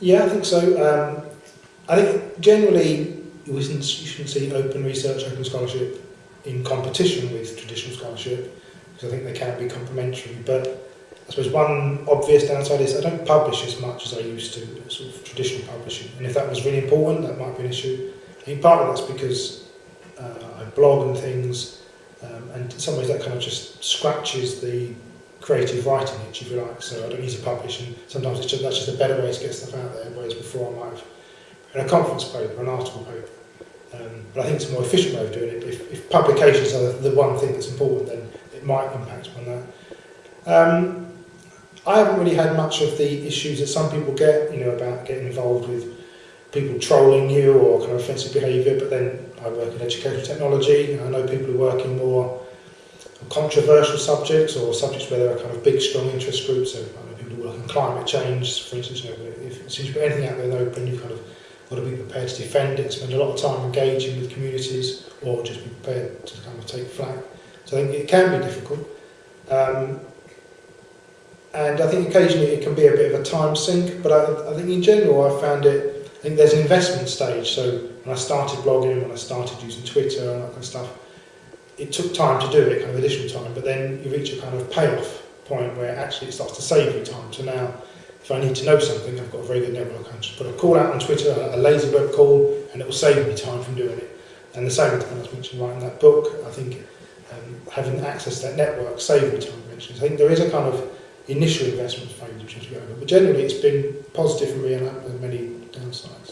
Yeah, I think so. Um, I think generally it was you should see open research, open scholarship in competition with traditional scholarship because I think they can be complementary. But I suppose one obvious downside is I don't publish as much as I used to, uh, sort of traditional publishing. And if that was really important, that might be an issue. I think part of that's because uh, I blog and things, um, and in some ways that kind of just scratches the creative writing itch, if you like. So I don't need to publish, and sometimes it's just, that's just a better way to get stuff out there. Whereas before I might have in a conference paper, an article paper. Um, but I think it's a more efficient way of doing it. If, if publications are the, the one thing that's important, then it might impact on that. Um, I haven't really had much of the issues that some people get, you know, about getting involved with people trolling you or kind of offensive behaviour, but then I work in educational technology, and I know people who work in more controversial subjects or subjects where there are kind of big, strong interest groups. So I know people work in climate change, for instance, you know, if, soon as you put anything out there in the open, you kind of got to be prepared to defend it, spend a lot of time engaging with communities, or just be prepared to kind of take flack. So I think it can be difficult. Um, and I think occasionally it can be a bit of a time sink, but I, I think in general I found it, I think there's an investment stage. So when I started blogging, when I started using Twitter and that kind of stuff, it took time to do it, kind of additional time, but then you reach a kind of payoff point where actually it starts to save you time. So now, if I need to know something, I've got a very good network. I can just put a call out on Twitter, a lazy web call, and it will save me time from doing it. And the same thing as mentioned writing that book, I think um, having access to that network saved me time eventually. I think there is a kind of initial investment phase which has to go over. But generally it's been positive for me and has many downsides.